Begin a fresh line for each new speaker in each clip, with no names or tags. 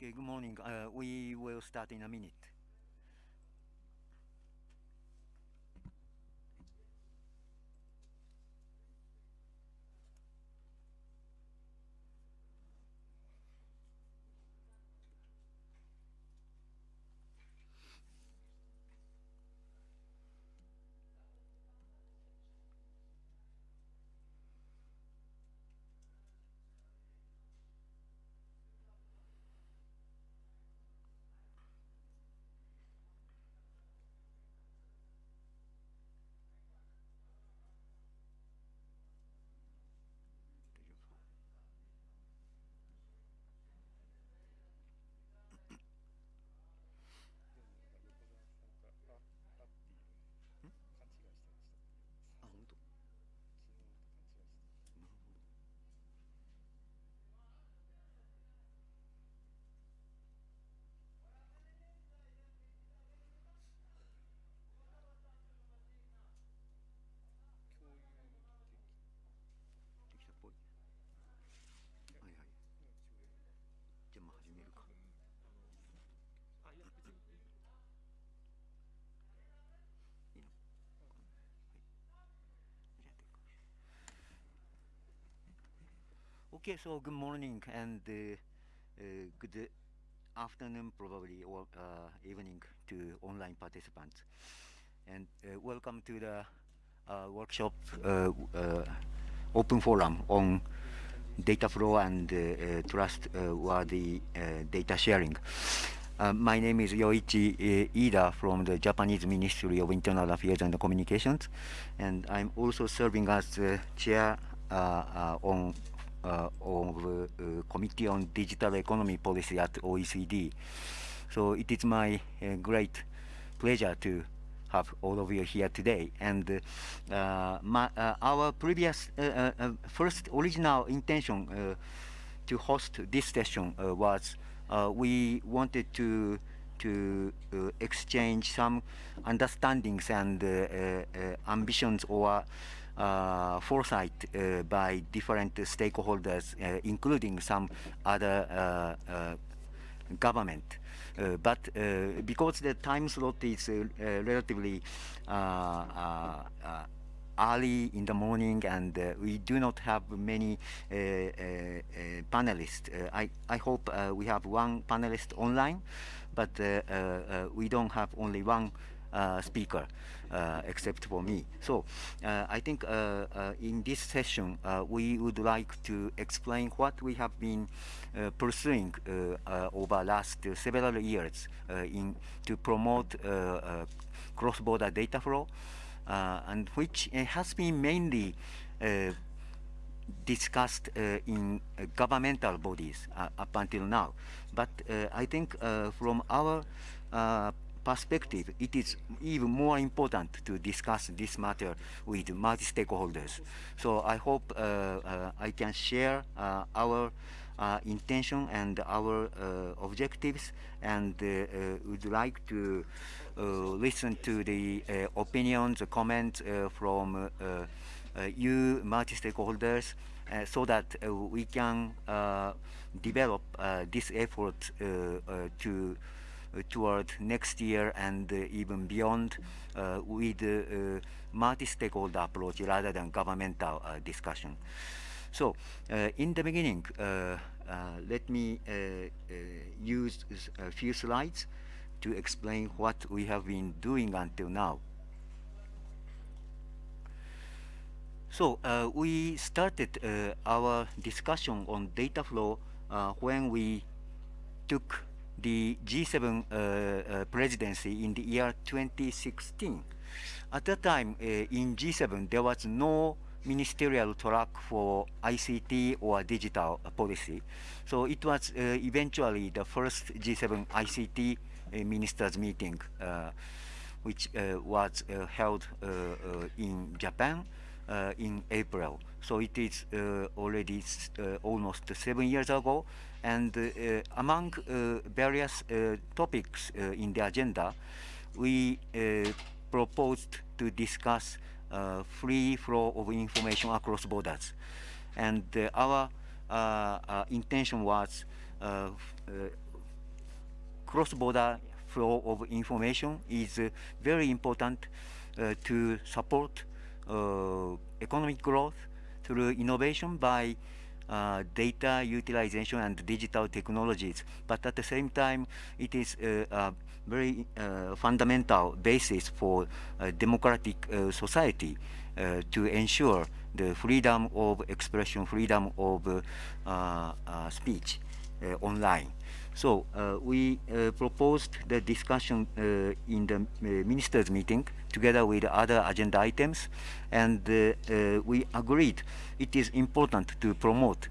good morning. Uh, we will start in a minute. Okay, so good morning and uh, uh, good afternoon, probably, or uh, evening to online participants. And uh, welcome to the uh, workshop uh, open forum on data flow and trustworthy data sharing. My name is Yoichi Iida from the Japanese Ministry of Internal Affairs and Communications, and I'm also serving as chair on of uh, Committee on Digital Economy Policy at OECD. So it is my uh, great pleasure to have all of you here today. And uh, uh, my, uh, our previous uh, uh, uh, first original intention uh, to host this session uh, was uh, we wanted to to uh, exchange some understandings and uh, uh, uh, ambitions or uh, foresight uh, by different stakeholders, uh, including some other uh, uh, government. Uh, but uh, because the time slot is uh, uh, relatively uh, uh, uh, early in the morning and uh, we do not have many uh, uh, uh, panelists. Uh, I, I hope uh, we have one panelist online, but uh, uh, uh, we don't have only one uh, speaker uh, except for me. So uh, I think uh, uh, in this session uh, we would like to explain what we have been uh, pursuing uh, uh, over last uh, several years uh, in to promote uh, uh, cross-border data flow uh, and which uh, has been mainly uh, discussed uh, in uh, governmental bodies uh, up until now. But uh, I think uh, from our uh, perspective, it is even more important to discuss this matter with multi-stakeholders. So I hope uh, uh, I can share uh, our uh, intention and our uh, objectives and uh, would like to listen to the opinions, comments from you multi-stakeholders uh, so that uh, we can uh, develop this effort to toward next year and uh, even beyond uh, with uh, uh, multi-stakeholder approach rather than governmental uh, discussion. So, uh, in the beginning, uh, uh, let me uh, uh, use a few slides to explain what we have been doing until now. So uh, we started uh, our discussion on data flow uh, when we took the G7 uh, uh, presidency in the year 2016. At that time, uh, in G7, there was no ministerial track for ICT or digital policy. So it was uh, eventually the first G7 ICT uh, ministers meeting, uh, which was held in Japan in April. So it is already almost seven years ago. And uh, among uh, various uh, topics in the agenda, we proposed to discuss uh, free flow of information across borders. And uh, our uh, intention was cross-border flow of information is very important to support economic growth through innovation by uh, data utilization and digital technologies. But at the same time, it is uh, a very uh, fundamental basis for democratic uh, society uh, to ensure the freedom of expression, freedom of uh, speech online. So we proposed the discussion in the ministers meeting together with other agenda items and we agreed it is important to promote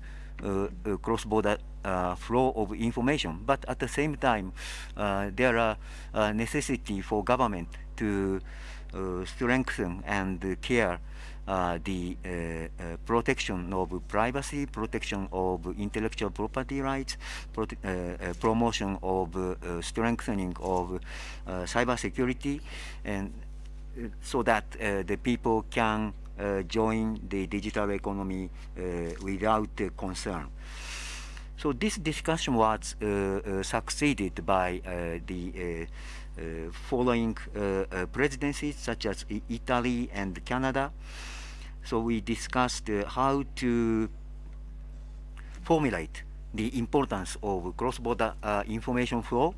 cross-border uh, flow of information. But at the same time, uh, there are uh, necessity for government to strengthen and care uh, the uh, uh, protection of privacy, protection of intellectual property rights, prote promotion of strengthening of cyber security, and so that the people can join the digital economy without concern. So this discussion was uh, uh, succeeded by uh, the following presidencies such as Italy and Canada. So we discussed uh, how to formulate the importance of cross-border uh, information flow.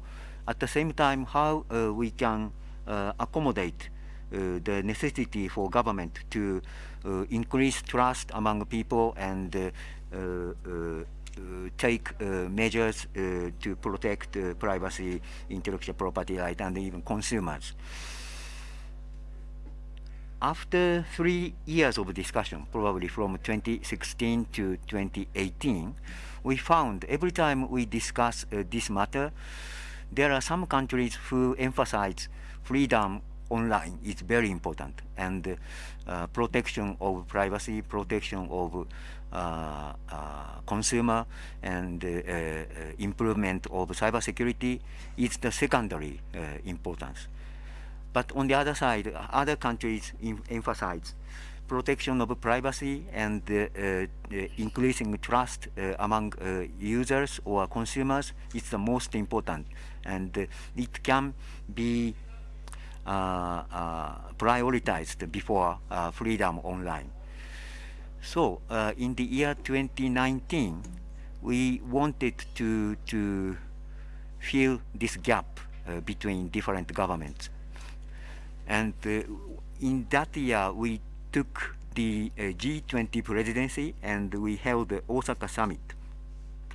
At the same time, how uh, we can uh, accommodate uh, Uh, the necessity for government to uh, increase trust among people and uh, uh, take measures to protect privacy, intellectual property right, and even consumers. After three years of discussion, probably from 2016 to 2018, we found every time we discuss uh, this matter, there are some countries who emphasize freedom online is very important and uh, protection of privacy, protection of uh, uh consumer and improvement of cybersecurity is the secondary importance. But on the other side, other countries emphasize protection of privacy and uh, uh, increasing trust uh, among users or consumers is the most important. And it can be Uh, uh, prioritized before uh, freedom online. So in the year 2019, we wanted to, to fill this gap between different governments. And uh, in that year, we took the uh, G20 presidency and we held the Osaka summit.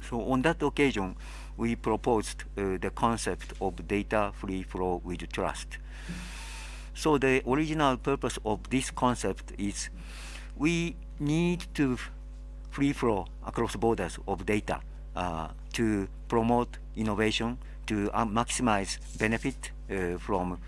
So on that occasion, we proposed uh, the concept of data free flow with trust. So the original purpose of this concept is we need to free flow across borders of data uh, to promote innovation, to uh, maximize benefit uh, from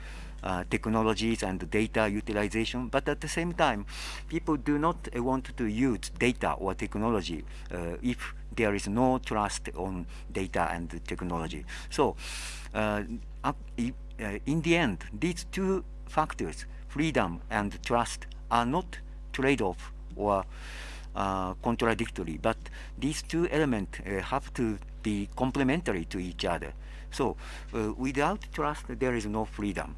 uh, technologies and data utilization, but at the same time, people do not want to use data or technology uh, if there is no trust on data and technology. So, uh, uh, in the end, these two factors, freedom and trust, are not trade-off or contradictory, but these two elements have to be complementary to each other. So uh, without trust, there is no freedom.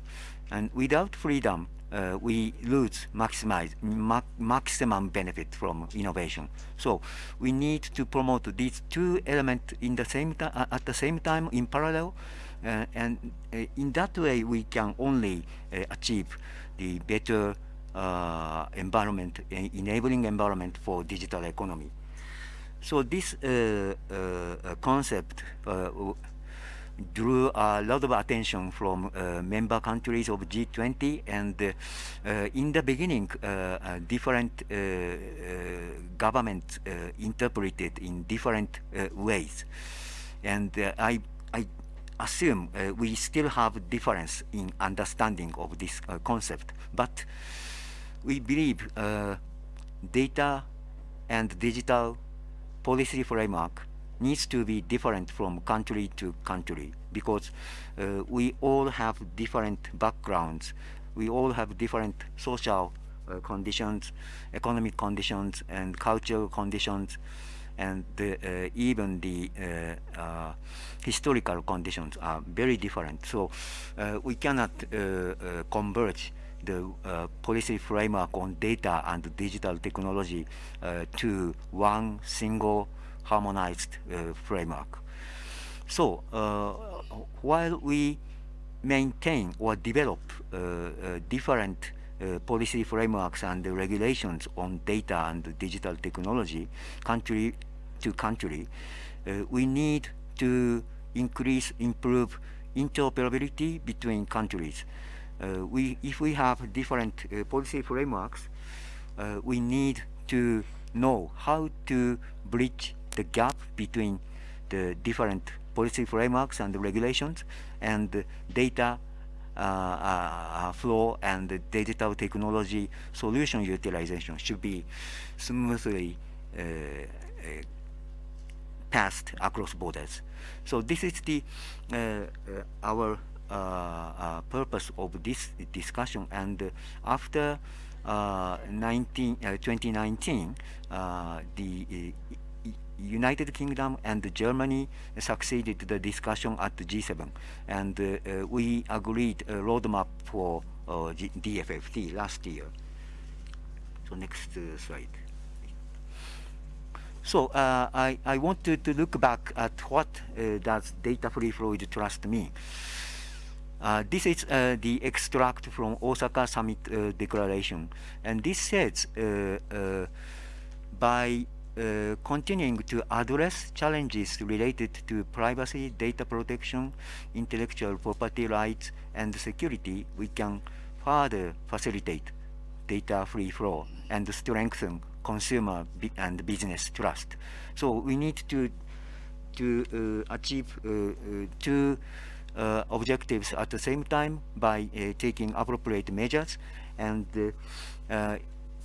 And without freedom, uh, we lose maximize, ma maximum benefit from innovation. So we need to promote these two elements in the same at the same time in parallel, uh, and uh, in that way we can only uh, achieve the better uh, environment, enabling environment for digital economy. so this uh, concept drew a lot of attention from uh, member countries of G20 and uh, uh, in the beginning uh, different uh, uh, governments interpreted in different ways. And I, I assume we still have difference in understanding of this concept. But we believe data and digital policy framework needs to be different from country to country because uh, we all have different backgrounds. We all have different social uh, conditions, economic conditions, and cultural conditions, and the, uh, even the uh, uh, historical conditions are very different. So we cannot converge the uh, policy framework on data and digital technology uh, to one single harmonized uh, framework. So uh, while we maintain or develop uh, different policy frameworks and regulations on data and digital technology country to country, we need to increase, improve interoperability between countries. Uh, we, if we have different uh, policy frameworks, uh, we need to know how to bridge the gap between the different policy frameworks and the regulations and data uh, uh, flow and digital technology solution utilization should be smoothly uh, uh passed across borders. So this is the uh, uh, our purpose of this discussion and after 19, 2019 the United Kingdom and Germany succeeded the discussion at the G7 and uh, we agreed a roadmap for uh, DFFT last year. So next uh, slide. So uh, I, I want to, look back at what uh, does data free flow trust mean. Uh, this is uh, the extract from Osaka Summit uh, Declaration, and this says by uh, continuing to address challenges related to privacy, data protection, intellectual property rights, and security, we can further facilitate data free flow and strengthen consumer and business trust. So we need to to uh, achieve uh, uh two uh, objectives at the same time by taking appropriate measures and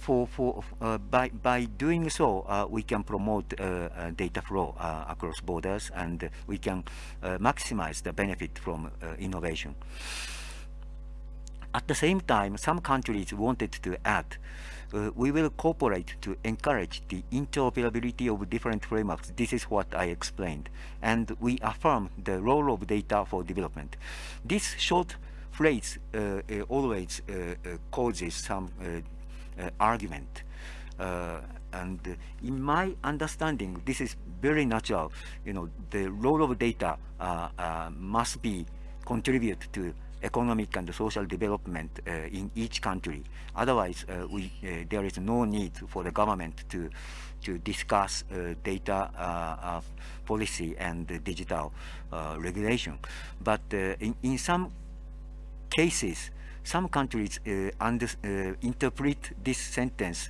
for, for uh, by, by doing so, uh, we can promote uh, uh data flow uh, across borders and we can uh, maximize the benefit from innovation. At the same time, some countries wanted to add we will cooperate to encourage the interoperability of different frameworks. This is what I explained. And we affirm the role of data for development. This short phrase always causes some argument. Uh, and in my understanding, this is very natural. You know, the role of data uh, must be contribute to economic and social development uh, in each country. Otherwise, uh, we, uh, there is no need for the government to, to discuss data policy and digital regulation. But in, in some cases, some countries uh, under, uh, interpret this sentence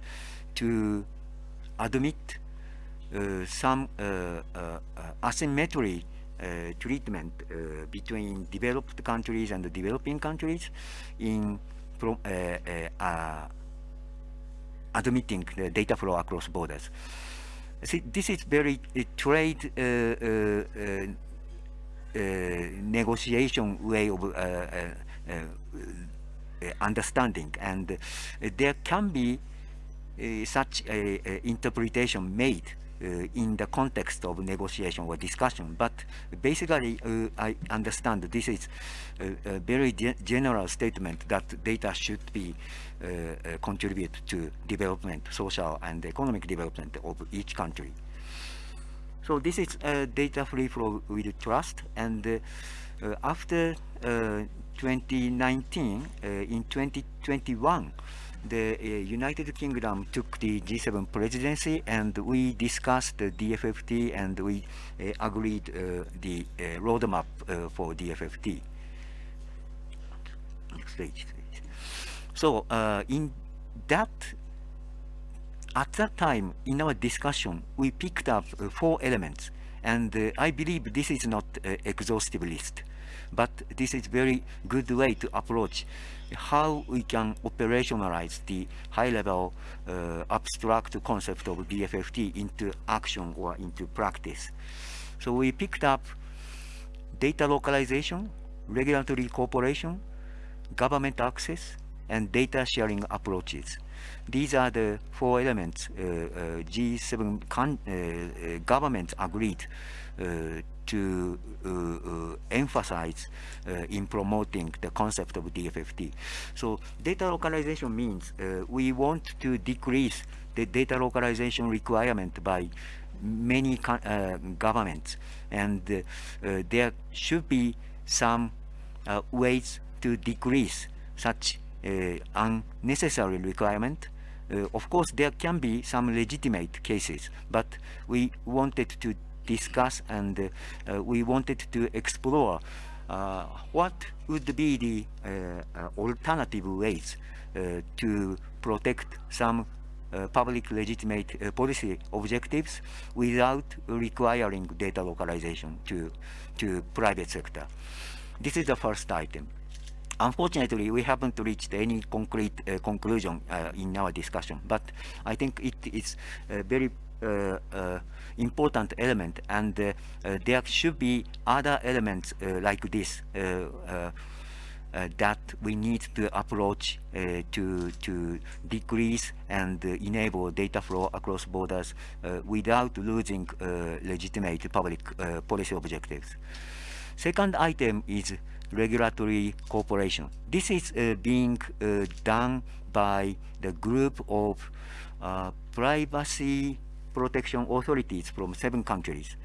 to admit uh, some asymmetry treatment between developed countries and developing countries in from, admitting the data flow across borders. See, this is very uh, trade uh, uh, negotiation way of understanding. And uh, there can be uh, such a, a, interpretation made in the context of negotiation or discussion. But basically I understand this is a, a very ge general statement that data should be uh, uh, contribute to development, social and economic development of each country. So this is uh, data free flow with trust. And after 2019, uh, in 2021, the uh, United Kingdom took the G7 presidency and we discussed the DFFT and we uh, agreed uh, the uh, roadmap uh, for DFFT. Next page, please. So in that, at that time in our discussion, we picked up four elements and I believe this is not uh, exhaustive list, but this is a very good way to approach how we can operationalize the high-level uh, abstract concept of DFFT into action or into practice. So we picked up data localization, regulatory cooperation, government access, and data sharing approaches. These are the four elements uh, uh, G7 uh, governments agreed to uh, uh, emphasize uh, in promoting the concept of DFFT. So data localization means we want to decrease the data localization requirement by many governments and there should be some ways to decrease such unnecessary requirement uh, of course, there can be some legitimate cases, but we wanted to discuss and uh, we wanted to explore uh, what would be the uh, alternative ways to protect some uh, public legitimate uh, policy objectives without requiring data localization to, to private sector. This is the first item. Unfortunately, we haven't reached any concrete uh, conclusion in our discussion, but I think it is very important element and uh, uh, there should be other elements uh, like this that we need to approach to to decrease and enable data flow across borders without losing legitimate public policy objectives. Second item is regulatory cooperation. This is uh, being uh, done by the group of uh, privacy protection authorities from seven countries.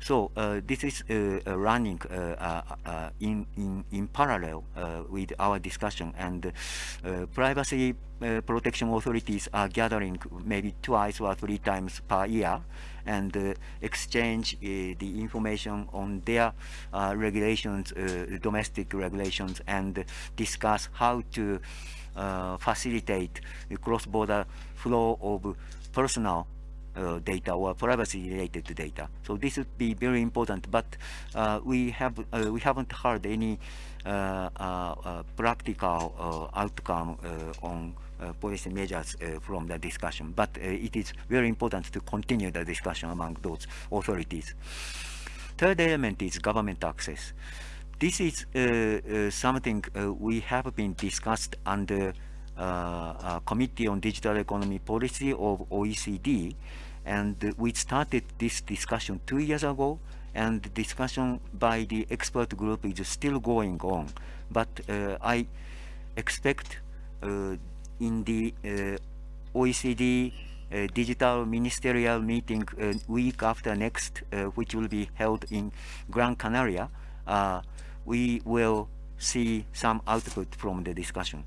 So uh, this is uh, uh running uh, uh, in, in, in parallel with our discussion and privacy protection authorities are gathering maybe twice or three times per year and exchange the information on their regulations, domestic regulations and discuss how to facilitate the cross-border flow of personal uh, data or privacy related data. So this would be very important, but uh, we have uh, we haven't heard any uh, uh, practical outcome on policy measures from the discussion. But it is very important to continue the discussion among those authorities. Third element is government access. This is something we have been discussed under uh, Committee on Digital Economy Policy of OECD and we started this discussion two years ago and the discussion by the expert group is still going on. But uh, I expect uh, in the uh, OECD uh, digital ministerial meeting uh, week after next uh, which will be held in Gran Canaria we will see some output from the discussion.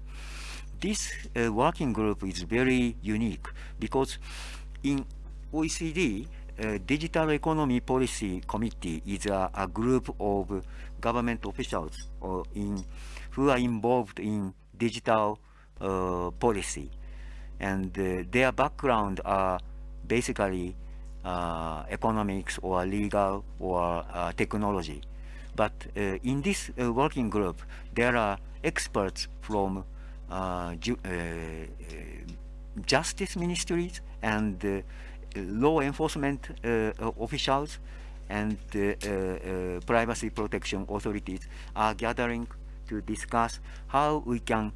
This working group is very unique because in OECD uh, Digital Economy Policy Committee is a, a group of government officials uh, in, who are involved in digital uh, policy. And uh, their background are basically uh, economics or legal or uh, technology. But in this working group, there are experts from ju justice ministries and law enforcement uh, officials and uh, privacy protection authorities are gathering to discuss how we can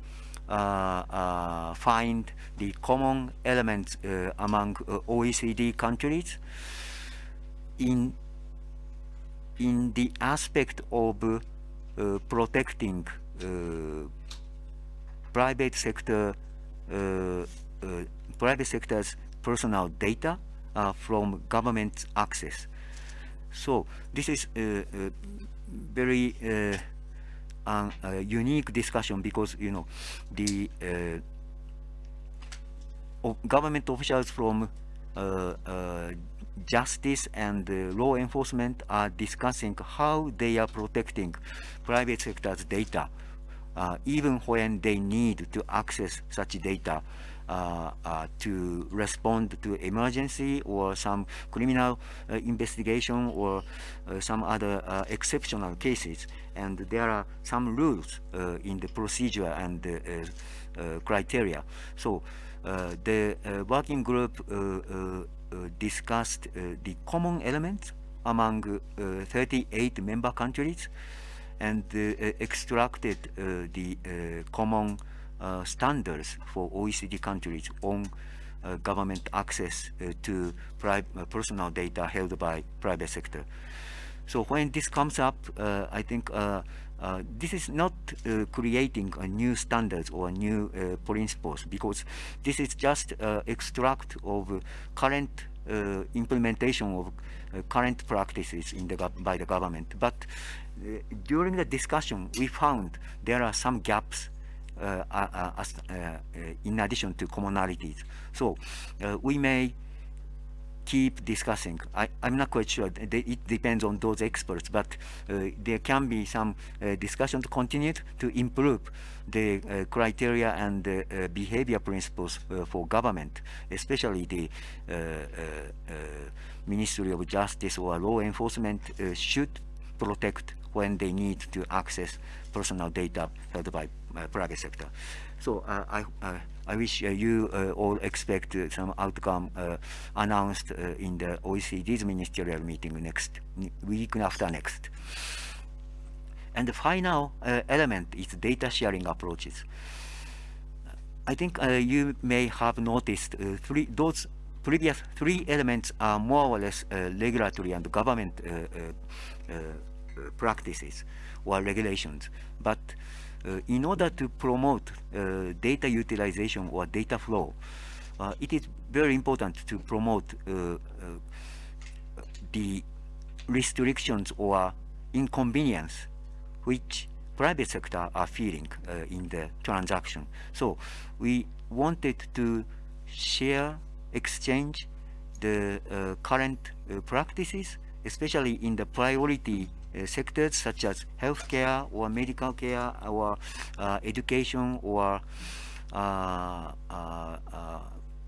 uh, find the common elements among OECD countries in in the aspect of uh, protecting uh, private sector uh, private sector's personal data uh, from government access. So this is a, a very uh, unique discussion because you know the uh, government officials from justice and law enforcement are discussing how they are protecting private sector's data uh, even when they need to access such data uh, uh, to respond to emergency or some criminal uh, investigation or uh, some other uh, exceptional cases. And there are some rules in the procedure and criteria. So the working group discussed the common elements among 38 member countries and uh, extracted uh, the uh, standards for OECD countries on uh, government access uh, to uh, personal data held by private sector. So when this comes up, I think uh, this is not uh, creating a new standards or new uh, principles because this is just extract of current implementation of current practices in the by the government. But during the discussion, we found there are some gaps uh, uh, uh, in addition to commonalities. So we may keep discussing. I, am not quite sure. It depends on those experts, but uh, there can be some uh, discussion to continue to improve the uh, criteria and the behavior principles for government, especially the Ministry of Justice or law enforcement should protect when they need to access personal data held by uh, private sector. So uh, I, uh, I wish uh, you uh, all expect uh, some outcome announced in the OECD's ministerial meeting next week after next. And the final element is data sharing approaches. I think you may have noticed three, those previous three elements are more or less regulatory and government practices or regulations. But uh, in order to promote uh, data utilization or data flow, uh, it is very important to promote the restrictions or inconvenience which private sector are feeling uh, in the transaction. So we wanted to share, exchange the uh, current uh, practices, especially in the priority uh, Uh, sectors such as healthcare or medical care or uh, education or uh, uh, uh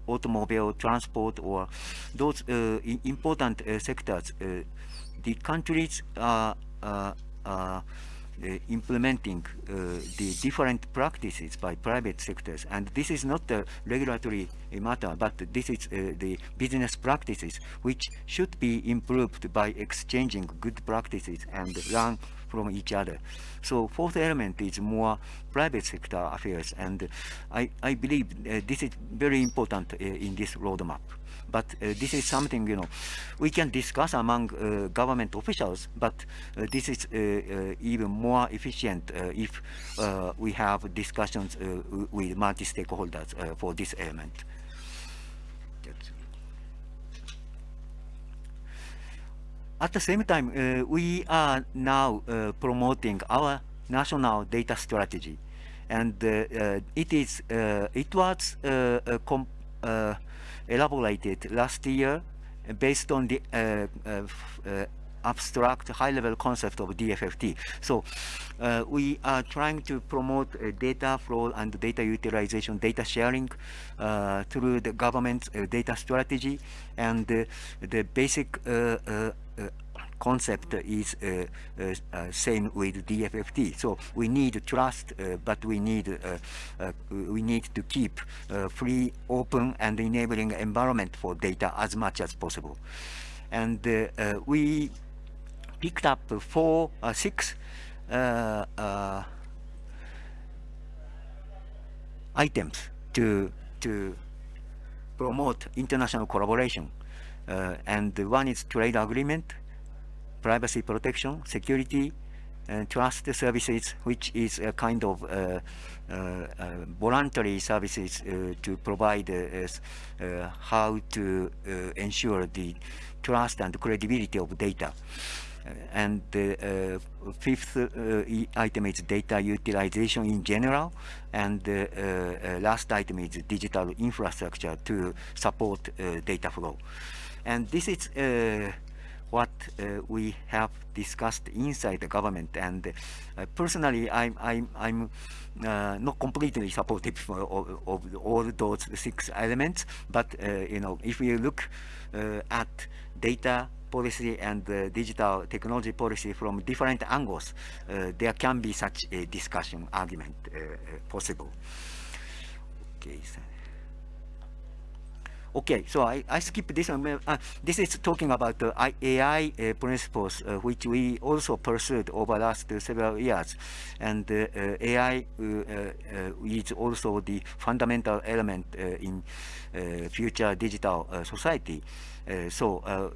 automobile transport or those important sectors, the countries are uh, implementing uh, the different practices by private sectors. And this is not a regulatory matter, but this is uh, the business practices which should be improved by exchanging good practices and learn from each other. So fourth element is more private sector affairs, and I, I believe uh, this is very important uh, in this roadmap. But uh, this is something, you know, we can discuss among uh, government officials, but uh, this is even more efficient if we have discussions with multi-stakeholders for this element. At the same time, uh, we are now uh, promoting our national data strategy, and uh, it is it was elaborated last year based on the uh, uh, uh, abstract high-level concept of DFFT. So uh, we are trying to promote uh, data flow and data utilization, data sharing uh, through the government's data strategy and the basic concept is uh, uh, uh, same with DFFT. So we need trust, uh, but we need uh, uh, we need to keep free, open, and enabling environment for data as much as possible. And we picked up four, six items to to promote international collaboration. Uh, and one is trade agreement, privacy protection, security, and trust services, which is a kind of uh, uh, uh, voluntary services uh, to provide uh, uh, how to ensure the trust and credibility of data. and the fifth item is data utilization in general, and the last item is digital infrastructure to support data flow. And this is what uh, we have discussed inside the government. And uh, personally, I'm, I'm, I'm uh, not completely supportive of, of, all those six elements, but you know, if you look at data policy and uh, digital technology policy from different angles, uh, there can be such a discussion argument uh, possible. Okay. So Okay, so I, I skip this one. Uh, this is talking about the AI uh, principles, uh, which we also pursued over the last several years. And AI is also the fundamental element in future digital society. Uh, so uh,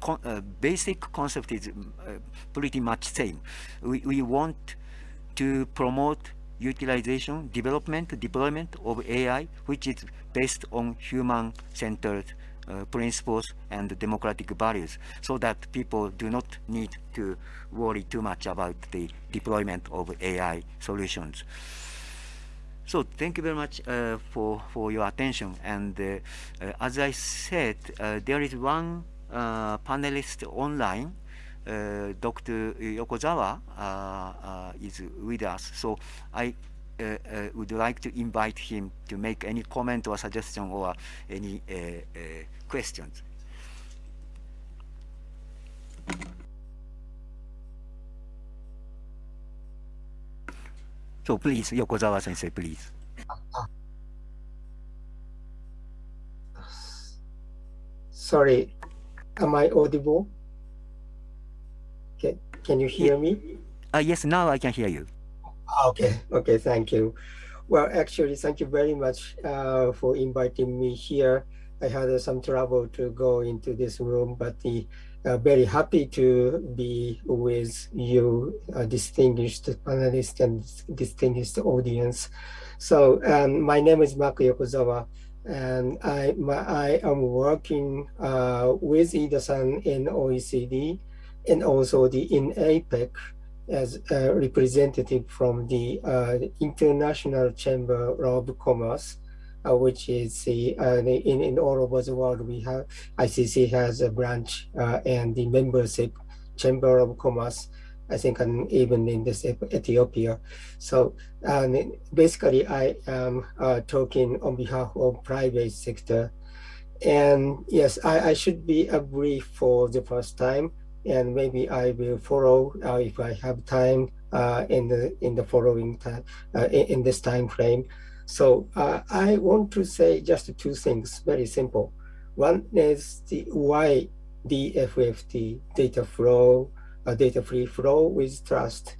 con uh, basic concept is pretty much same. We, we want to promote utilization, development, deployment of AI, which is based on human-centered uh, principles and democratic values so that people do not need to worry too much about the deployment of AI solutions. So thank you very much uh, for, for your attention. And uh, uh as I said, uh, there is one uh, panelist online, Dr. Yokozawa is with us. So I uh, uh, would like to invite him to make any comment or suggestion or any uh, questions. So please, Yokozawa sensei, please.
Sorry, am I audible? Can you hear me?
Uh, yes, now I can hear you.
Okay, okay, thank you. Well, actually, thank you very much uh, for inviting me here. I had uh, some trouble to go into this room, but the, uh, very happy to be with you, distinguished panelists and distinguished audience. So um, my name is Mark Yokozawa, and I, my, I am working uh, with Iida-san in OECD and also the in APEC as a representative from the uh, International Chamber of Commerce, uh, which is the, uh, in, in all over the world, we have, ICC has a branch and the membership Chamber of Commerce, I think and even in this Ethiopia. So basically I am uh, talking on behalf of private sector. And yes, I, I should be a brief for the first time and maybe I will follow uh, if I have time uh, in the in the following time uh, in, this time frame. So uh, I want to say just two things, very simple. One is the why the FFT data flow, uh, data free flow with trust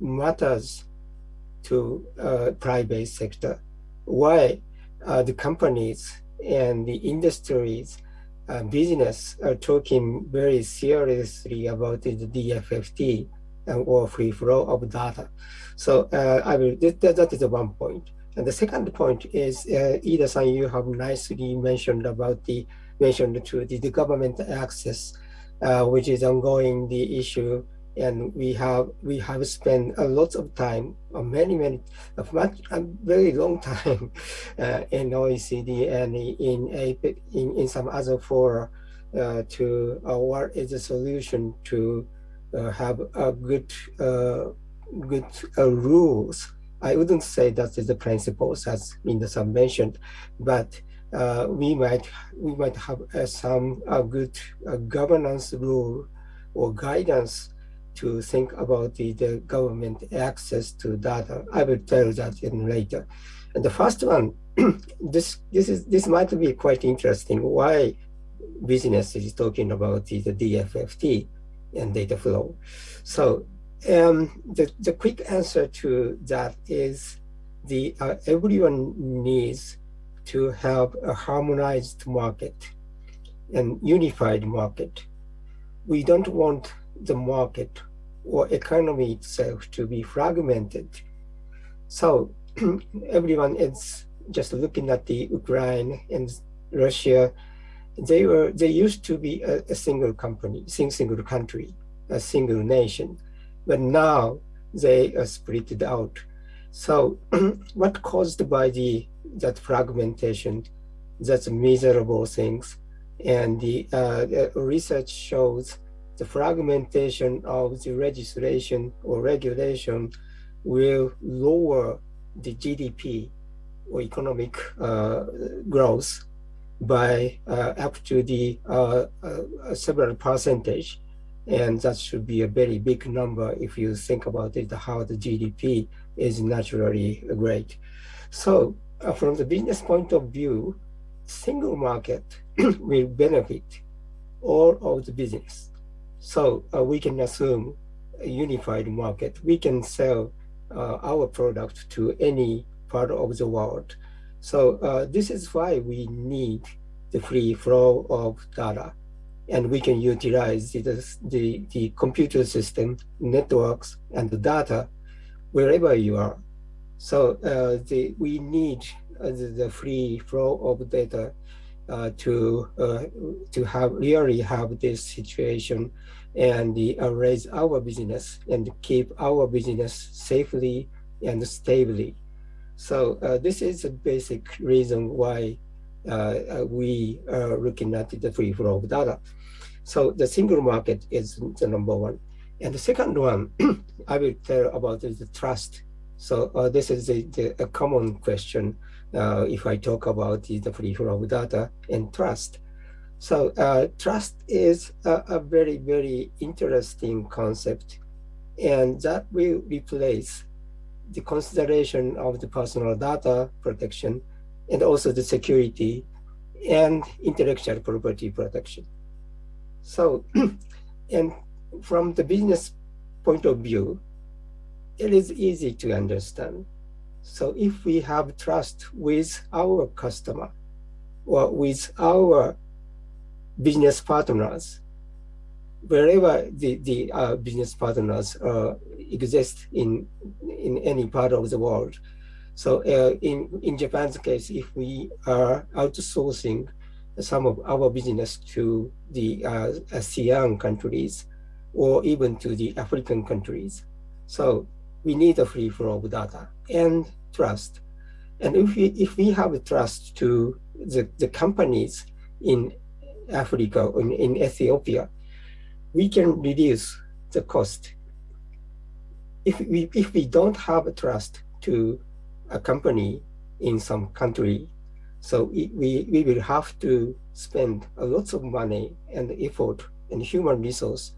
matters to uh, private sector. Why the companies and the industries uh, business are talking very seriously about the DFFT and or free flow of data. So uh, I will, that, that is one point. And the second point is, uh, Iida-san, you have nicely mentioned about the, mentioned to the, the government access, uh, which is ongoing the issue and we have we have spent a lot of time, uh, many many, a much a very long time, uh, in OECD and in APEC, in in some other fora, uh, to uh, what is the solution to uh, have a good uh, good rules. I wouldn't say that is the principles as Minda-san mentioned, but we might we might have some good governance rule or guidance to think about the, the government access to data. I will tell that in later. And the first one, this this is this might be quite interesting. Why business is talking about the, the DFFT and data flow. So um, the the quick answer to that is the uh, everyone needs to have a harmonized market and unified market. We don't want the market or economy itself to be fragmented. So everyone is just looking at the Ukraine and Russia. They were they used to be a, a single company, single country, a single nation, but now they are split out. So what caused by the that fragmentation, that's miserable things. And the, uh, the research shows the fragmentation of the legislation or regulation will lower the GDP or economic uh, growth by uh, up to the uh, uh, several percentage. And that should be a very big number if you think about it, how the GDP is naturally great. So uh, from the business point of view, single market will benefit all of the business. So uh, we can assume a unified market. We can sell uh, our product to any part of the world. So uh, this is why we need the free flow of data. And we can utilize the, the, the computer system, networks, and the data wherever you are. So uh, the, we need uh, the, the, free flow of data uh, to to have really have this situation and uh, raise our business and keep our business safely and stably. So uh, this is a basic reason why we are looking at the free flow of data. So the single market is the number one. And the second one, I will tell about is the trust so uh, this is a, the, a common question uh, if I talk about the free flow of data and trust. So uh, trust is a, a, very, very interesting concept and that will replace the consideration of the personal data protection and also the security and intellectual property protection. So, and from the business point of view, it is easy to understand. So if we have trust with our customer or with our business partners, wherever the, the uh, business partners uh, exist in, in any part of the world. So uh, in, in Japan's case, if we are outsourcing some of our business to the uh, ASEAN countries or even to the African countries, so we need a free flow of data and trust. And if we, if we have trust to the, the companies in Africa in, in Ethiopia, we can reduce the cost. If we, if we don't have a trust to a company in some country, so we, we will have to spend a of money and effort and human resource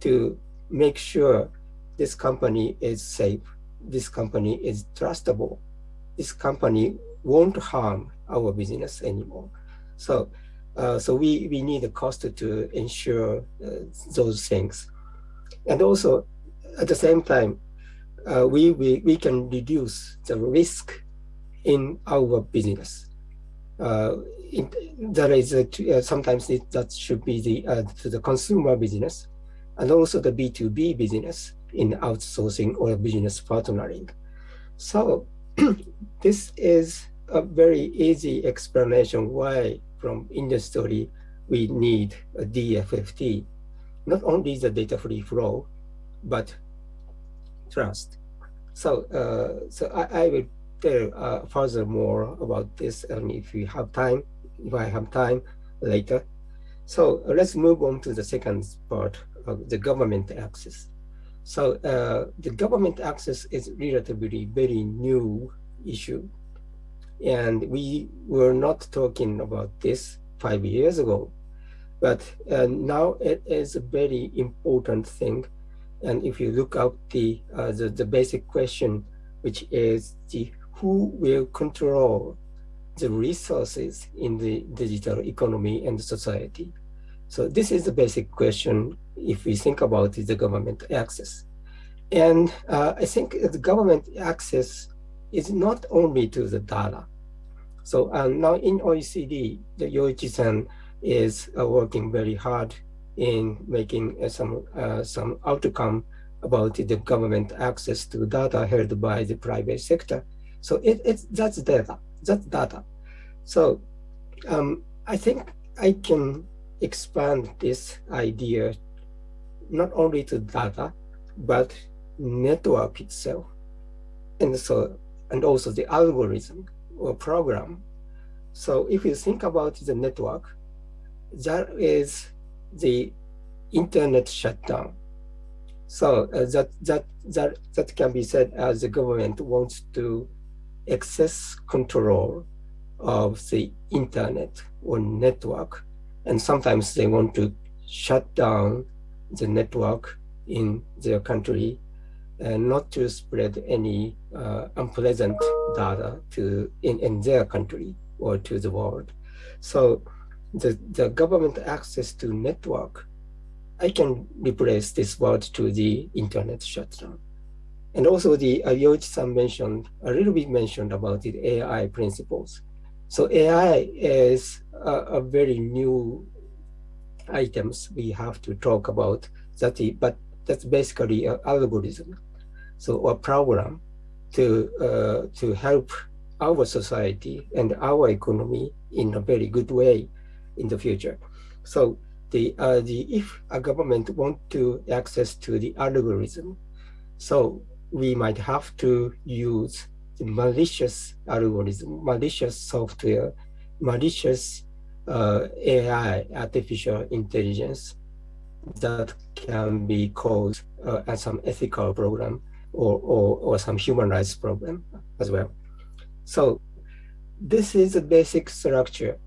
to make sure this company is safe, this company is trustable, this company won't harm our business anymore. So, uh, so we, we need a cost to ensure uh, those things. And also, at the same time, uh, we, we, we can reduce the risk in our business. Uh, in, that is uh, sometimes it, that should be the, uh, to the consumer business and also the B2B business in outsourcing or business partnering. So this is a very easy explanation why from industry we need a DFFT, not only the data free flow, but trust. So, uh, so I, I will tell uh, furthermore about this and if we have time, if I have time later. So uh, let's move on to the second part of the government access. So uh, the government access is relatively very new issue. And we were not talking about this five years ago, but uh, now it is a very important thing. And if you look up the, uh, the, the basic question, which is the who will control the resources in the digital economy and society. So this is the basic question if we think about the government access. And uh, I think the government access is not only to the data. So um, now in OECD, the Yoichi-san is uh, working very hard in making uh, some uh, some outcome about the government access to data held by the private sector. So it, it's that's data, that's data. So um, I think I can expand this idea not only to data, but network itself. And so, and also the algorithm or program. So if you think about the network, that is the internet shutdown. So uh, that, that, that, that can be said as the government wants to excess control of the internet or network. And sometimes they want to shut down the network in their country and not to spread any uh, unpleasant data to in, in their country or to the world. So the, the government access to network, I can replace this word to the internet shutdown. And also the uh, Yoichi-san mentioned, a little bit mentioned about the AI principles. So AI is a, a very new items we have to talk about that, but that's basically an algorithm. So a program to, uh, to help our society and our economy in a very good way in the future. So the, uh, the if a government want to access to the algorithm, so we might have to use the malicious algorithm, malicious software, malicious uh, AI, artificial intelligence, that can be caused uh, as some ethical problem or, or, or some human rights problem as well. So this is a basic structure.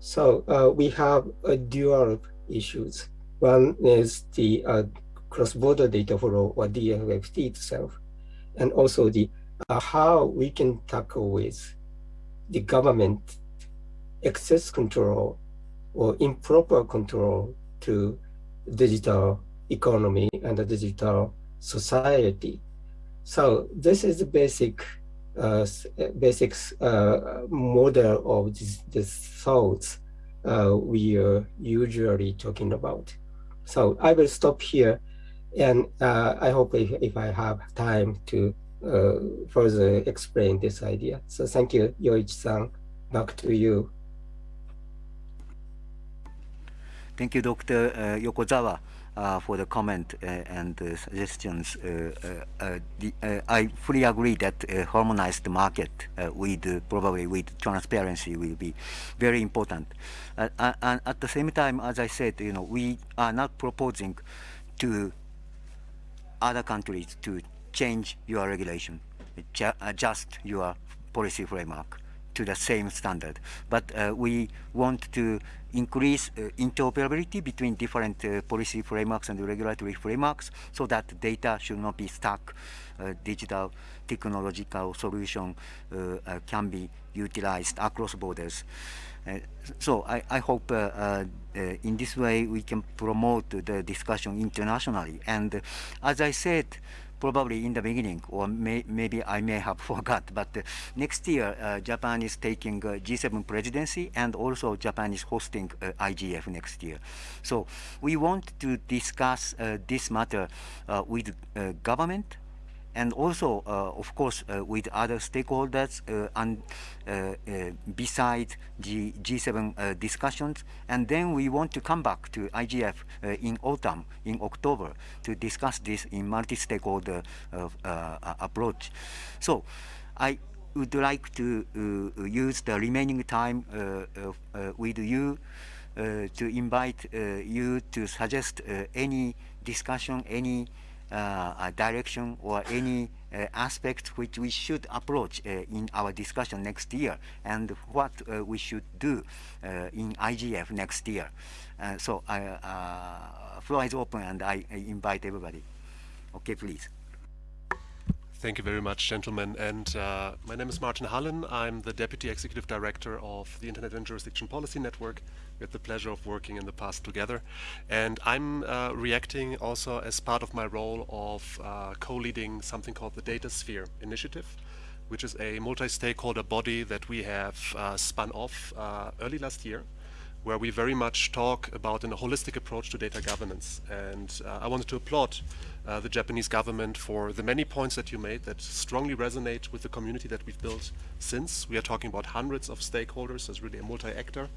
So uh, we have a dual issues. One is the uh, cross-border data flow or DFFT itself, and also the uh, how we can tackle with the government excess control or improper control to digital economy and the digital society. So this is the basic uh, basic uh, model of this, this thoughts uh, we are usually talking about. So I will stop here and uh, I hope if, if I have time to uh, further explain this idea. So thank you, Yoichi-san. Back to you.
Thank you, Dr. Uh, Yokozawa, uh, for the comment uh, and suggestions. Uh, uh, uh, the, I fully agree that harmonized market with probably with transparency will be very important. and at the same time, as I said, you know, we are not proposing to other countries to change your regulation, adjust your policy framework to the same standard. But uh, we want to increase uh, interoperability between different uh, policy frameworks and regulatory frameworks so that data should not be stuck. Uh, digital technological solution uh, uh, can be utilized across borders. so I, I hope in this way we can promote the discussion internationally. And as I said, probably in the beginning, or may, maybe I may have forgot, but uh, next year uh, Japan is taking uh, G7 presidency and also Japan is hosting uh, IGF next year. So we want to discuss uh, this matter uh, with government, and also, uh, of course, uh, with other stakeholders uh, and beside the G7 discussions. And then we want to come back to IGF in autumn, in October, to discuss this in multi-stakeholder approach. So I would like to uh, use the remaining time uh, uh, with you to invite you to suggest any discussion, any uh, direction or any uh, aspect which we should approach uh, in our discussion next year and what we should do in IGF next year. so I, floor is open and I, I invite everybody. Okay, please.
Thank you very much, gentlemen. And uh, my name is Martin Hullin. I'm the Deputy Executive Director of the Internet and Jurisdiction Policy Network we had the pleasure of working in the past together. And I'm uh, reacting also as part of my role of uh, co-leading something called the Datasphere Initiative, which is a multi-stakeholder body that we have uh, spun off uh, early last year, where we very much talk about a holistic approach to data governance. And uh, I wanted to applaud uh, the Japanese government for the many points that you made that strongly resonate with the community that we've built since. We are talking about hundreds of stakeholders, so really a multi-actor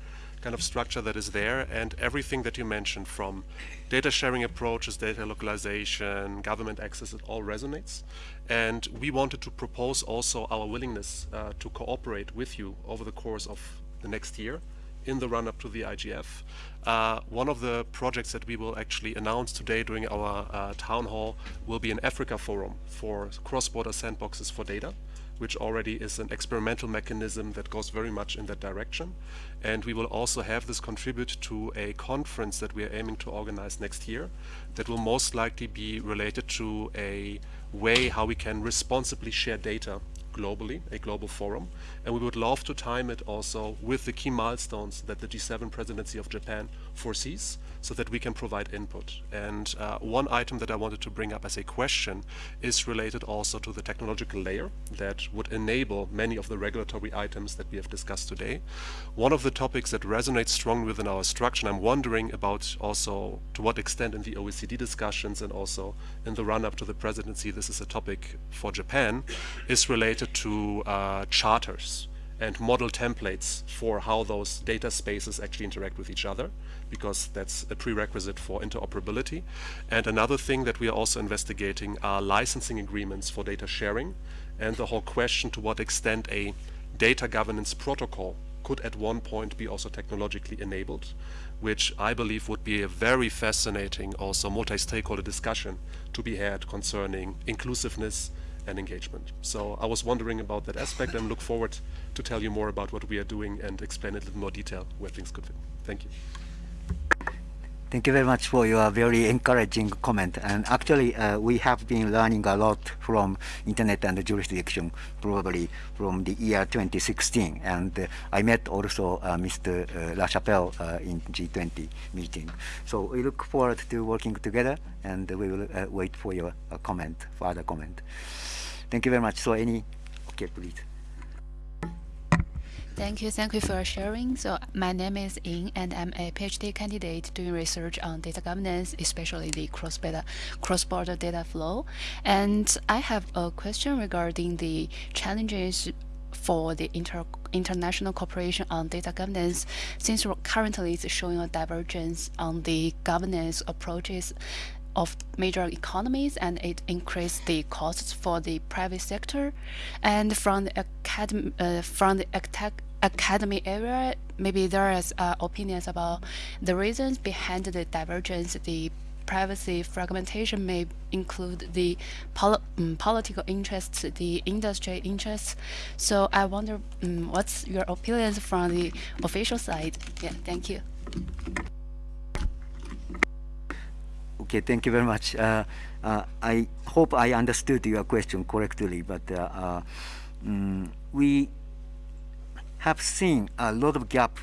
kind of structure that is there and everything that you mentioned from data sharing approaches, data localization, government access, it all resonates. And we wanted to propose also our willingness uh, to cooperate with you over the course of the next year in the run-up to the IGF. Uh, one of the projects that we will actually announce today during our uh, town hall will be an Africa forum for cross-border sandboxes for data which already is an experimental mechanism that goes very much in that direction. And we will also have this contribute to a conference that we are aiming to organize next year that will most likely be related to a way how we can responsibly share data globally, a global forum. And we would love to time it also with the key milestones that the G7 presidency of Japan foresees so that we can provide input. And uh, one item that I wanted to bring up as a question is related also to the technological layer that would enable many of the regulatory items that we have discussed today. One of the topics that resonates strongly within our structure, and I'm wondering about also to what extent in the OECD discussions and also in the run-up to the presidency this is a topic for Japan, is related to uh, charters and model templates for how those data spaces actually interact with each other because that's a prerequisite for interoperability. And another thing that we are also investigating are licensing agreements for data sharing and the whole question to what extent a data governance protocol could at one point be also technologically enabled, which I believe would be a very fascinating also multi-stakeholder discussion to be had concerning inclusiveness and engagement. So I was wondering about that aspect and look forward to tell you more about what we are doing and explain it in more detail where things could fit. Thank you.
Thank you very much for your very encouraging comment. And actually, uh, we have been learning a lot from internet and the jurisdiction, probably from the year 2016. And uh, I met also uh, Mr. Uh, La Chapelle uh, in G20 meeting. So we look forward to working together, and we will uh, wait for your comment, further comment. Thank you very much. So any, okay, please.
Thank you. Thank you for sharing. So my name is Ying, and I'm a PhD candidate doing research on data governance, especially the cross-border cross -border data flow. And I have a question regarding the challenges for the inter international cooperation on data governance, since currently it's showing a divergence on the governance approaches of major economies and it increased the costs for the private sector and from the academy uh, from the academy area maybe there is uh, opinions about the reasons behind the divergence the privacy fragmentation may include the pol um, political interests, the industry interests. So I wonder um, what's your opinions from the official side? Yeah, thank you.
Okay, thank you very much. Uh, uh, I hope I understood your question correctly, but uh, um, we have seen a lot of gap,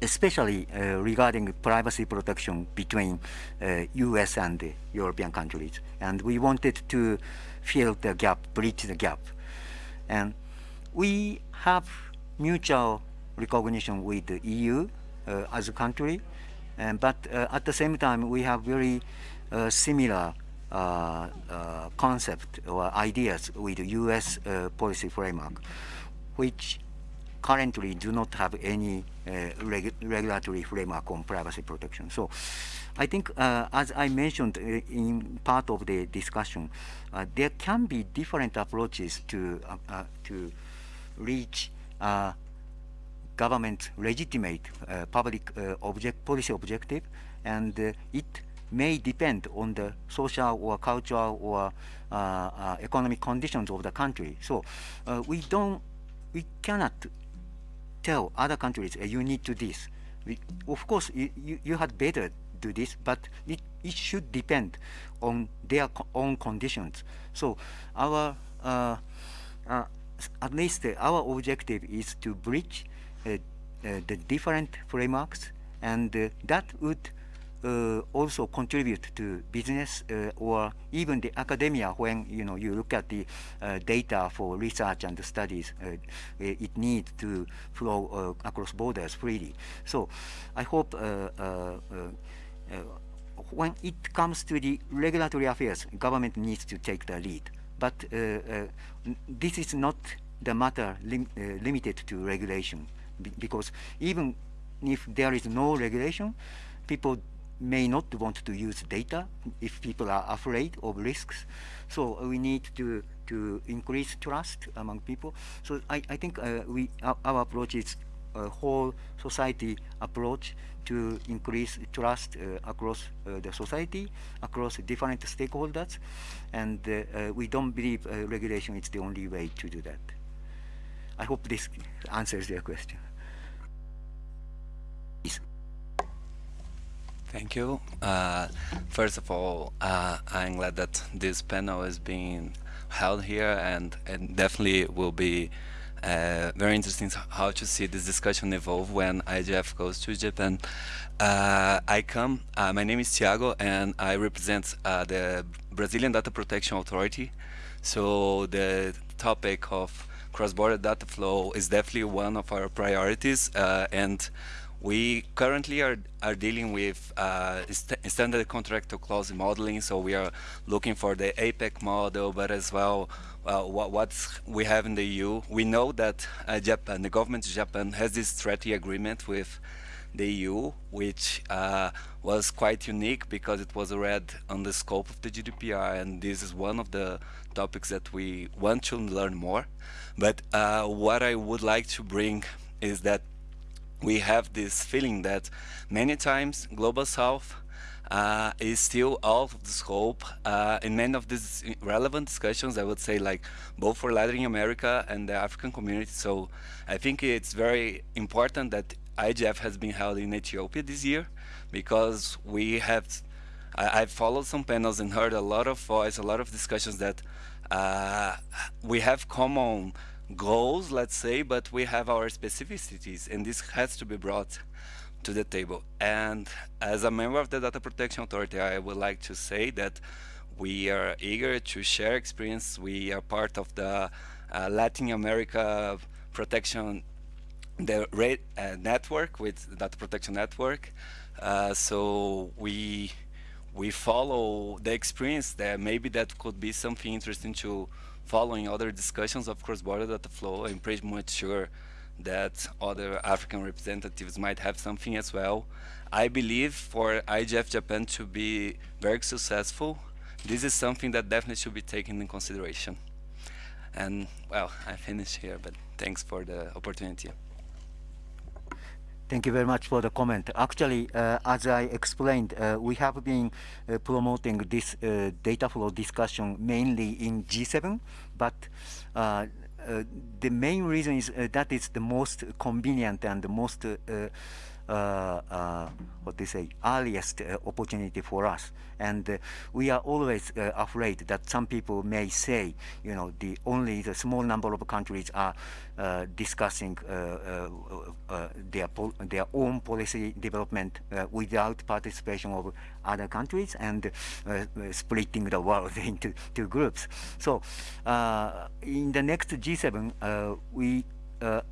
especially regarding privacy protection between U.S. and European countries, and we wanted to fill the gap, bridge the gap, and we have mutual recognition with the EU uh, as a country, and, but uh, at the same time, we have very uh, similar uh, concept or ideas with U.S. policy framework, which currently do not have any reg regulatory framework on privacy protection. So I think, uh, as I mentioned in part of the discussion, uh, there can be different approaches to uh, to reach government legitimate uh, public uh, object policy objective, and uh, it may depend on the social or cultural or economic conditions of the country. So we don't, we cannot tell other countries you need to this. We, of course, you, you, had better do this, but it, it should depend on their co own conditions. So our, uh, uh, at least uh, our objective is to bridge uh, uh, Uh, uh, the different frameworks, and uh, that would uh, also contribute to business or even the academia when you know you look at the data for research and studies, it needs to flow across borders freely. So I hope when it comes to the regulatory affairs, government needs to take the lead. But uh, uh, this is not the matter lim uh, limited to regulation, because even if there is no regulation, people may not want to use data if people are afraid of risks. So we need to to increase trust among people. So I, I think uh, we our, our, approach is a whole society approach to increase trust uh, across uh, the society, across different stakeholders, and uh, uh, we don't believe uh, regulation is the only way to do that. I hope this answers your question.
Thank you. Uh, first of all, uh, I'm glad that this panel is being held here and, and definitely will be uh, very interesting how to see this discussion evolve when IGF goes to Japan. Uh, I come, uh, my name is Thiago and I represent uh, the Brazilian Data Protection Authority. So the topic of cross-border data flow is definitely one of our priorities and we currently are, are dealing with uh, st standard contractual clause modeling, so we are looking for the APEC model, but as well uh, what what's we have in the EU. We know that uh, Japan, the government of Japan has this treaty agreement with the EU, which uh, was quite unique because it was read on the scope of the GDPR, and this is one of the topics that we want to learn more. But uh, what I would like to bring is that we have this feeling that many times Global South uh, is still out of the scope uh, in many of these relevant discussions, I would say like both for Latin America and the African community. So I think it's very important that IGF has been held in Ethiopia this year because we have, I, have followed some panels and heard a lot of voice, a lot of discussions that uh, we have common goals, let's say, but we have our specificities, and this has to be brought to the table. And as a member of the Data Protection Authority, I would like to say that we are eager to share experience. We are part of the uh, Latin America Protection the uh, network with Data Protection Network. Uh, so we we follow the experience there. Maybe that could be something interesting to following other discussions of cross-border data flow, I'm pretty much sure that other African representatives might have something as well. I believe for IGF Japan to be very successful, this is something that definitely should be taken in consideration. And well, I finish here, but thanks for the opportunity.
Thank you very much for the comment. Actually, uh, as I explained, uh, we have been uh, promoting this uh, data flow discussion mainly in G7, but uh, uh, the main reason is that it's the most convenient and the most Uh, uh, what they say earliest uh, opportunity for us. And uh, we are always afraid that some people may say you know the only the small number of countries are discussing their their own policy development without participation of other countries and splitting the world into two groups. So in the next G7 we uh,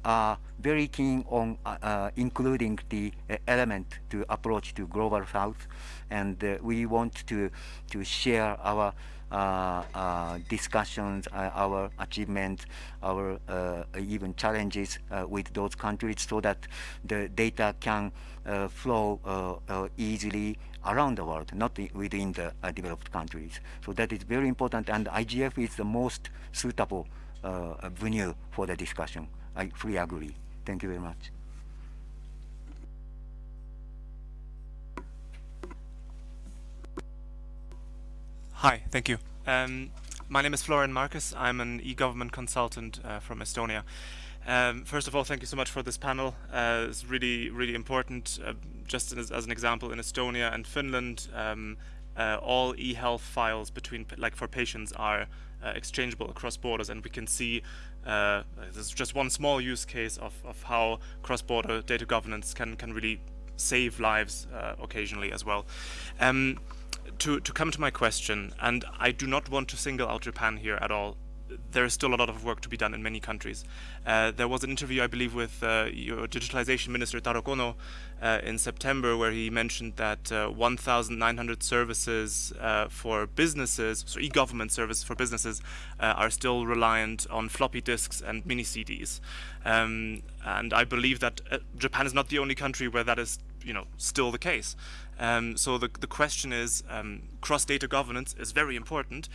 are very keen on uh, uh, including the element to approach to global south and we want to to share our uh, uh, discussions, uh, our achievements, our even challenges with those countries so that the data can flow easily around the world, not within the developed countries. So that is very important and IGF is the most suitable venue for the discussion. I fully agree. Thank you very much.
Hi, thank you. Um, my name is Florian Marcus. I'm an e-government consultant uh, from Estonia. Um, first of all, thank you so much for this panel. Uh, it's really, really important. Uh, just as, as, an example, in Estonia and Finland, um, uh, all e-health files between, like for patients, are uh, exchangeable across borders, and we can see uh, this is just one small use case of, of how cross-border data governance can, can really save lives uh, occasionally as well. Um, to, to come to my question, and I do not want to single out Japan here at all, there is still a lot of work to be done in many countries. Uh, there was an interview, I believe, with uh, your digitalization minister Taro Kono uh, in September, where he mentioned that uh, 1,900 services uh, for businesses, so e-government services for businesses, uh, are still reliant on floppy disks and mini CDs. Um, and I believe that Japan is not the only country where that is, you know, still the case. Um, so the, the question is, um, cross-data governance is very important,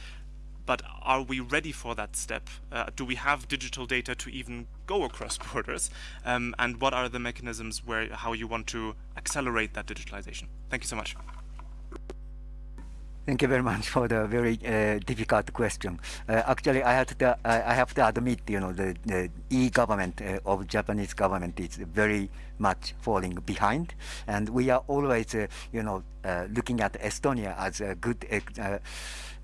but are we ready for that step? Uh, do we have digital data to even go across borders? Um, and what are the mechanisms where how you want to accelerate that digitalization? Thank you so much.
Thank you very much for the very uh, difficult question. Uh, actually, I have to I have to admit, you know, the, the e-government uh, of Japanese government is very much falling behind, and we are always, uh, you know, uh, looking at Estonia as a good uh,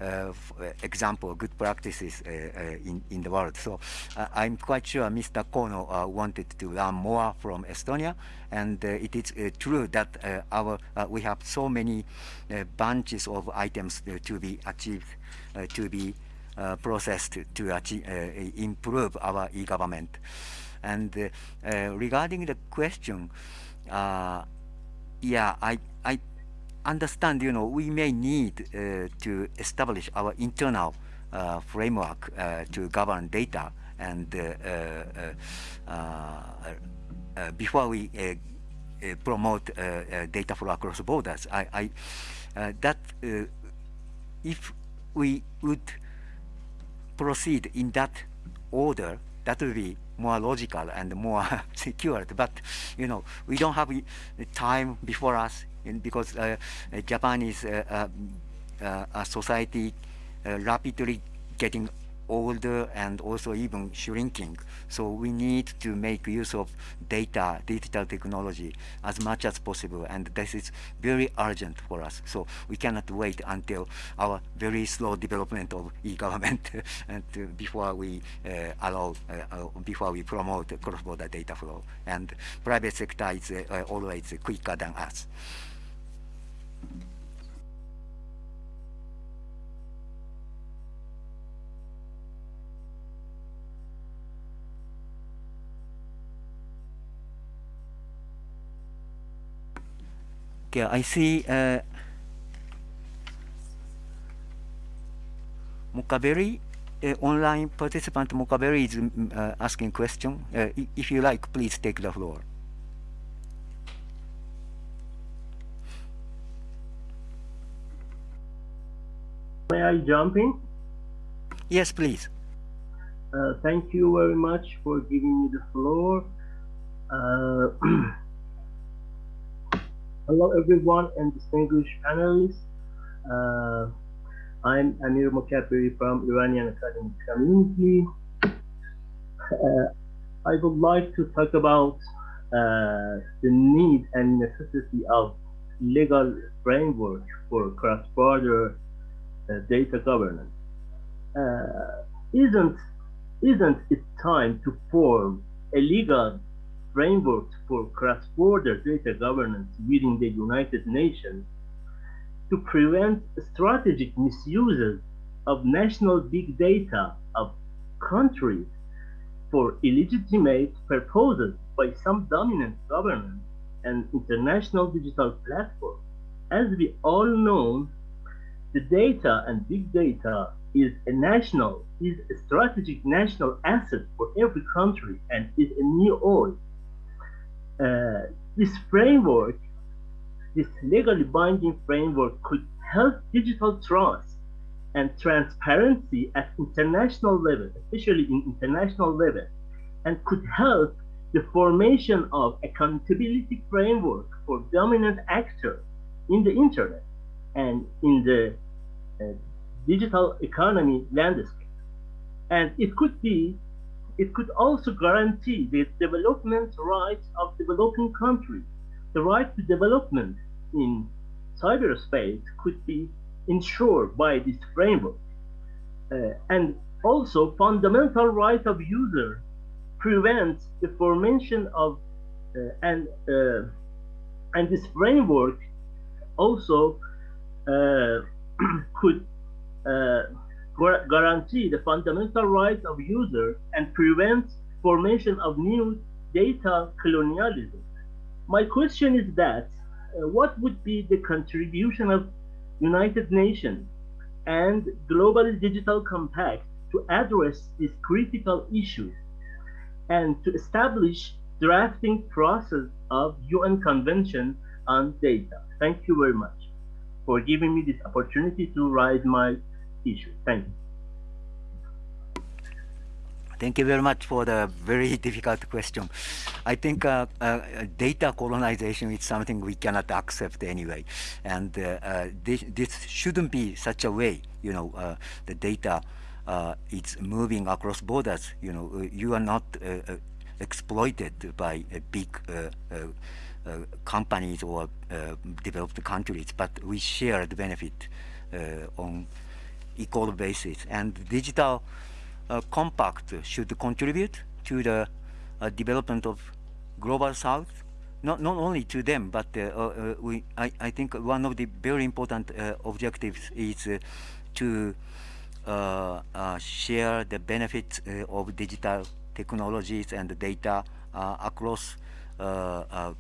Uh, uh, example, good practices uh, uh, in, in the world. So uh, I'm quite sure Mr. Kono wanted to learn more from Estonia, and it is true that our we have so many bunches of items to be achieved, to be processed to achieve, improve our e-government. And regarding the question, yeah, I, I understand, you know, we may need uh, to establish our internal uh, framework uh, to govern data and uh, uh, uh, before we promote data flow across borders. I, I that if we would proceed in that order, that would be more logical and more secured. But you know, we don't have time before us because uh, Japan is uh, uh, a society rapidly getting older and also even shrinking. So we need to make use of data, digital technology as much as possible. And this is very urgent for us. So we cannot wait until our very slow development of e-government and uh, before we uh, allow, uh, before we promote cross-border data flow. And private sector is always quicker than us. Okay, I see uh, Mokaberi, uh, online participant Mokaberi is uh, asking question. Uh, if you like, please take the floor.
May I jump in?
Yes, please.
Uh, thank you very much for giving me the floor. Hello, everyone, and distinguished panelists. Uh, I'm Amir Mokaberi from Iranian Academic Community. Uh, I would like to talk about uh, the need and necessity of legal framework for cross-border uh, data governance. Uh, isn't isn't it time to form a legal framework for cross-border data governance within the United Nations to prevent strategic misuses of national big data of countries for illegitimate purposes by some dominant governments and international digital platforms. As we all know, the data and big data is a national, is a strategic national asset for every country and is a new oil. Uh, this framework, this legally binding framework could help digital trust and transparency at international level, especially in international level, and could help the formation of accountability framework for dominant actors in the internet and in the uh, digital economy landscape. And it could be, it could also guarantee the development rights of developing countries. The right to development in cyberspace could be ensured by this framework. Uh, and also fundamental right of user prevents the formation of uh, and uh, and this framework also uh, could uh, guarantee the fundamental rights of users and prevent formation of new data colonialism. My question is that uh, what would be the contribution of United Nations and Global Digital Compact to address these critical issues and to establish drafting process of UN Convention on Data. Thank you very much for giving me this opportunity to raise my issue. Thank you.
Thank you very much for the very difficult question. I think uh, uh, data colonization is something we cannot accept anyway, and uh, uh this, this shouldn't be such a way. You know, uh, the data uh, is moving across borders. You know, you are not exploited by big companies or developed countries, but we share the benefit on equal basis. And digital uh, compact should contribute to the uh, development of global south not not only to them but uh, uh, we I, I think one of the very important uh, objectives is uh, to share the benefits of digital technologies and data across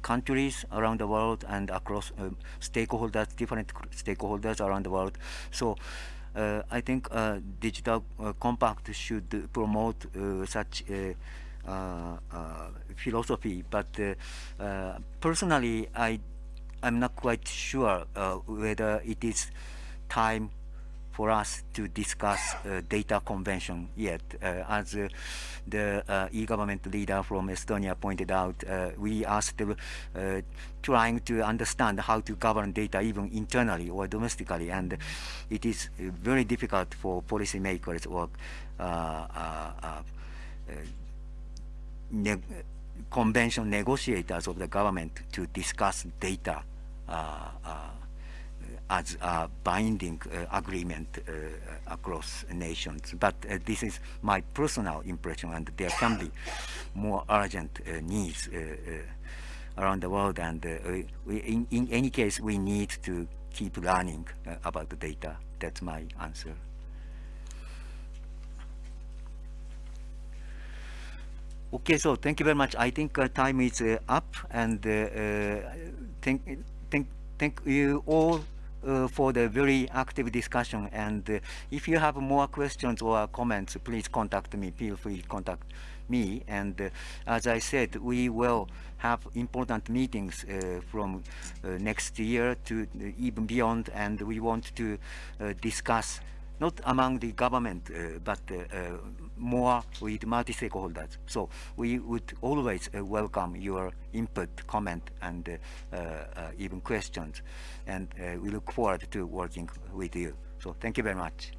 countries around the world and across stakeholders different stakeholders around the world so uh, Uh, I think uh, digital uh, compact should promote uh, such uh, philosophy, but personally, I I'm not quite sure whether it is time for us to discuss uh, data convention yet. Uh, as uh, the e-government leader from Estonia pointed out, we are still trying to understand how to govern data even internally or domestically, and it is very difficult for policymakers or convention negotiators of the government to discuss data uh, uh, as a binding uh, agreement uh, across nations. But uh, this is my personal impression, and there can be more urgent needs around the world. And we, in, in, any case, we need to keep learning about the data. That's my answer. Okay, so thank you very much. I think uh, time is uh, up, and uh, thank, thank, thank you all uh, for the very active discussion. And uh, if you have more questions or comments, please contact me. Feel free to contact me. And uh, as I said, we will have important meetings uh, from uh, next year to uh, even beyond. And we want to discuss not among the government, but more with multi-stakeholders. So we would always uh, welcome your input, comment, and uh, uh, even questions. And we look forward to working with you. So thank you very much.